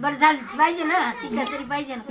बरं झालं. पाहिजे ना. तिथं तरी पाहिजे ना.